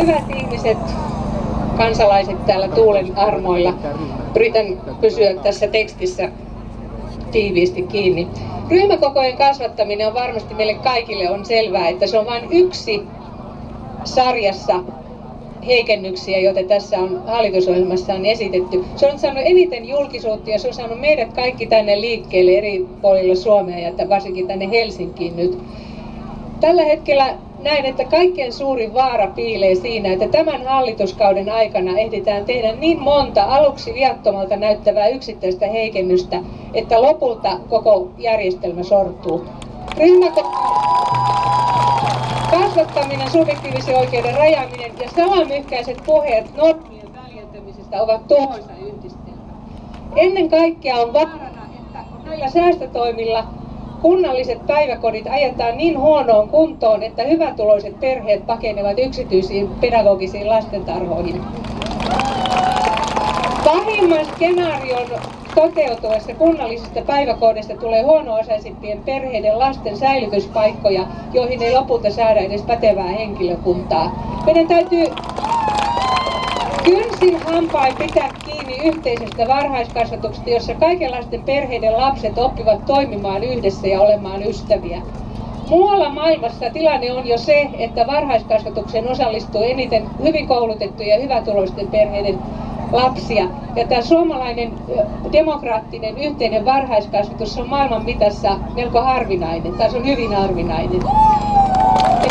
Hyvät ihmiset, kansalaiset täällä tuulen armoilla. Yritän pysyä tässä tekstissä tiiviisti kiinni. Ryhmäkokojen kasvattaminen on varmasti meille kaikille on selvää, että se on vain yksi sarjassa heikennyksiä, joita tässä on hallitusohjelmassa on esitetty. Se on saanut eniten julkisuutta ja se on saanut meidät kaikki tänne liikkeelle eri puolilla Suomea ja varsinkin tänne Helsinkiin nyt. Tällä hetkellä näen, että kaikkein suurin vaara piilee siinä, että tämän hallituskauden aikana ehditään tehdä niin monta aluksi viattomalta näyttävää yksittäistä heikennystä, että lopulta koko järjestelmä sortuu. Ryhmäko- kasvattaminen, subjektiivisen oikeuden rajaaminen ja salamyhkäiset puheet normien väljentämisestä ovat tuhoisa yhdistelmä. Ennen kaikkea on vaarana, että näillä säästötoimilla kunnalliset päiväkodit ajetaan niin huonoon kuntoon, että hyvätuloiset perheet pakenevat yksityisiin pedagogisiin lastentarhoihin. Pahimman skenaarion toteutuessa kunnallisista päiväkodeista tulee huono-osaisimpien perheiden lasten säilytyspaikkoja, joihin ei lopulta saada edes pätevää henkilökuntaa. Meidän täytyy kynsin hampain pitää kiinni yhteisestä varhaiskasvatuksesta, jossa kaikenlaisten perheiden lapset oppivat toimimaan yhdessä ja olemaan ystäviä. Muualla maailmassa tilanne on jo se, että varhaiskasvatukseen osallistuu eniten hyvin koulutettuja ja hyvätuloisten perheiden lapsia. Ja tämä suomalainen demokraattinen yhteinen varhaiskasvatus on maailman mitassa melko harvinainen, tai se on hyvin harvinainen.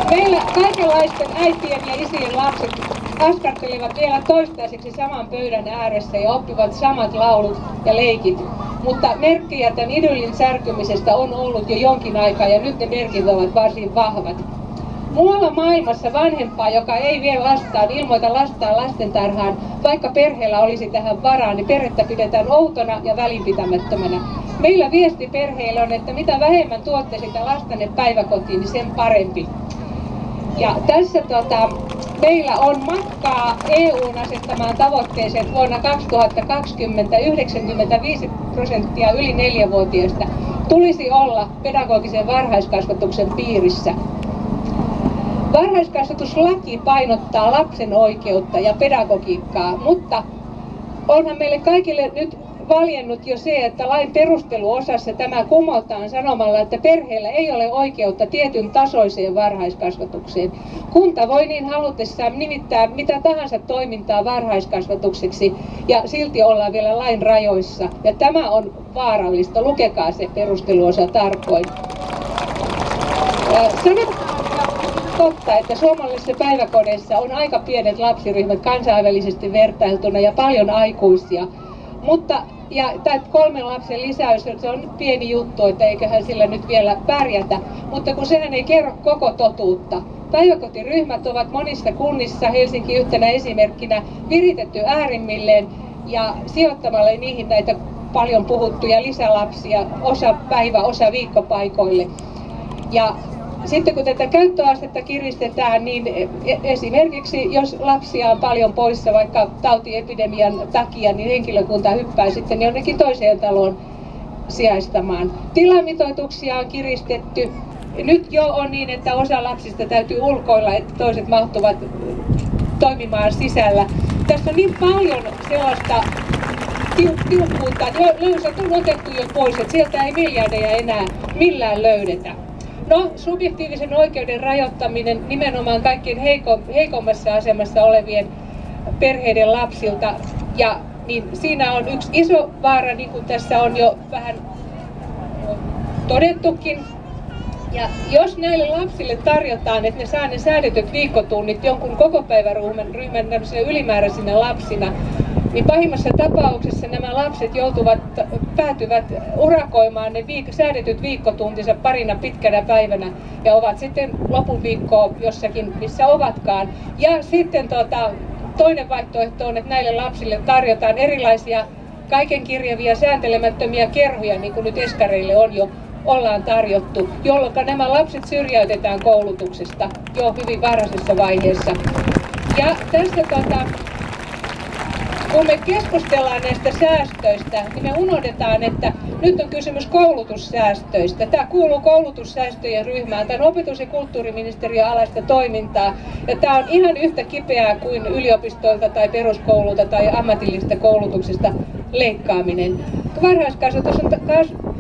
Meillä kaikenlaisten äitien ja isien lapset askartelevat vielä toistaiseksi saman pöydän ääressä ja oppivat samat laulut ja leikit. Mutta merkkejä tämän idyllin särkymisestä on ollut jo jonkin aikaa ja nyt ne merkit ovat varsin vahvat. Muualla maailmassa vanhempaa, joka ei vie lastaan, ilmoita lastaan lastentarhaan, vaikka perheellä olisi tähän varaa, niin perhettä pidetään outona ja välinpitämättömänä. Meillä viesti perheille on, että mitä vähemmän tuotte sitä lastanne päiväkotiin, niin sen parempi. Ja tässä tota, meillä on matkaa EUn asettamaan tavoitteeseen, vuonna 2020 95 prosenttia yli neljävuotiaista tulisi olla pedagogisen varhaiskasvatuksen piirissä. Varhaiskasvatuslaki painottaa lapsen oikeutta ja pedagogiikkaa, mutta onhan meille kaikille nyt valjennut jo se, että lain perusteluosassa tämä kumotaan sanomalla, että perheellä ei ole oikeutta tietyn tasoiseen varhaiskasvatukseen. Kunta voi niin halutessaan nimittää mitä tahansa toimintaa varhaiskasvatukseksi ja silti ollaan vielä lain rajoissa. Ja tämä on vaarallista. Lukekaa se perusteluosa tarkoin. Totta, että suomalaisissa päiväkodeissa on aika pienet lapsiryhmät kansainvälisesti vertailtuna ja paljon aikuisia. Mutta ja tämä kolmen lapsen lisäys, se on pieni juttu, että eiköhän sillä nyt vielä pärjätä. Mutta kun sehän ei kerro koko totuutta. Päiväkotiryhmät ovat monissa kunnissa, Helsinki yhtenä esimerkkinä, viritetty äärimmilleen ja sijoittamalla niihin näitä paljon puhuttuja lisälapsia, osa päivä, osa viikkopaikoille. Ja sitten kun tätä käyttöastetta kiristetään, niin e- esimerkiksi jos lapsia on paljon poissa vaikka tautiepidemian takia, niin henkilökunta hyppää sitten jonnekin toiseen taloon sijaistamaan. Tilamitoituksia on kiristetty. Nyt jo on niin, että osa lapsista täytyy ulkoilla, että toiset mahtuvat toimimaan sisällä. Tässä on niin paljon sellaista tiukkuutta, löysät on otettu jo pois, että sieltä ei miljardeja enää millään löydetä. No, subjektiivisen oikeuden rajoittaminen nimenomaan kaikkien heiko, heikommassa asemassa olevien perheiden lapsilta. Ja niin siinä on yksi iso vaara, niin kuin tässä on jo vähän todettukin. Ja jos näille lapsille tarjotaan, että ne saa ne säädetyt viikkotunnit jonkun koko päiväryhmän ryhmän ylimääräisinä lapsina, niin pahimmassa tapauksessa nämä lapset joutuvat, päätyvät urakoimaan ne viik- säädetyt viikkotuntinsa parina pitkänä päivänä ja ovat sitten lopun viikkoa jossakin, missä ovatkaan. Ja sitten tota, toinen vaihtoehto on, että näille lapsille tarjotaan erilaisia kaiken kirjavia sääntelemättömiä kerhoja, niin kuin nyt eskareille on jo ollaan tarjottu, jolloin nämä lapset syrjäytetään koulutuksesta jo hyvin varhaisessa vaiheessa. Ja tässä tota, kun me keskustellaan näistä säästöistä, niin me unohdetaan, että nyt on kysymys koulutussäästöistä. Tämä kuuluu koulutussäästöjen ryhmään. Tämä opetus- ja kulttuuriministeriön alaista toimintaa. Ja tämä on ihan yhtä kipeää kuin yliopistoilta tai peruskoululta tai ammatillisesta koulutuksesta leikkaaminen. Varhaiskasvatus on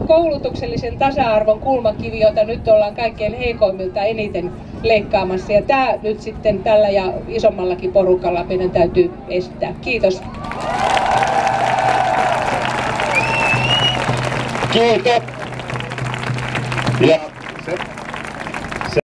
koulutuksellisen tasa-arvon kulmakivi, jota nyt ollaan kaikkein heikoimmilta eniten leikkaamassa. Ja tämä nyt sitten tällä ja isommallakin porukalla meidän täytyy estää. Kiitos. Kiitos.